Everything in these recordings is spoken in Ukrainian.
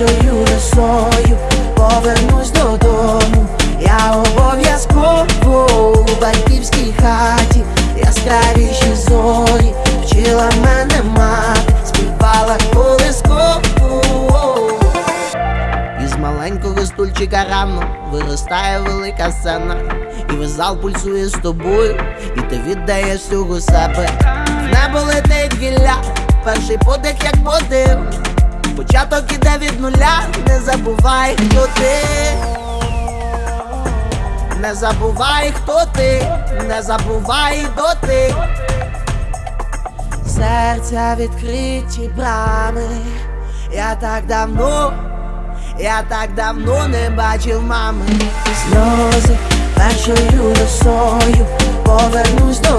першою росою повернусь додому. Я обов'язково у батьківській хаті, яскравіші зорі, вчила мене мати, співала колискову. Із маленького стульчика рано виростає велика сцена, і весь зал пульсує з тобою, і ти віддаєш всього себе. В небо гілля, перший подих як подив. Початок іде від нуля, не забувай, хто ти. Не забувай, хто ти, не забувай доти. Серця відкриті брами, я так давно, я так давно не бачив мами. Сльози першою росою повернусь додому.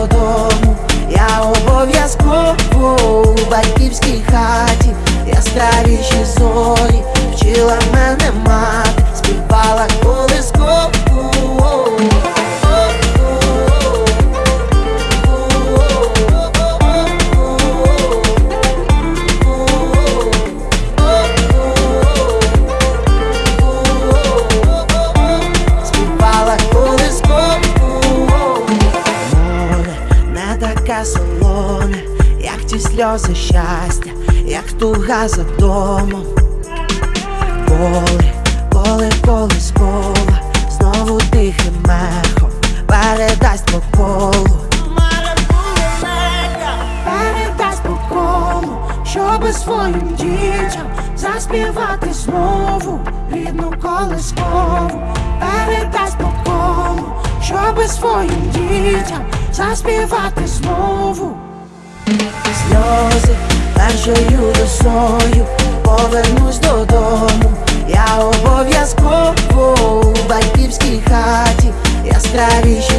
Не солоне, як ті сльози щастя, як туга за домом. Поле, поле колискова, знову тихим мехом передасть по колу. Передасть по колу, щоби своїм дітям заспівати знову рідну колискову. Передасть по колу, щоби своїм дітям заспівати знову сльози першою росою повернусь додому, я обов'язково у батьківській хаті яскраві.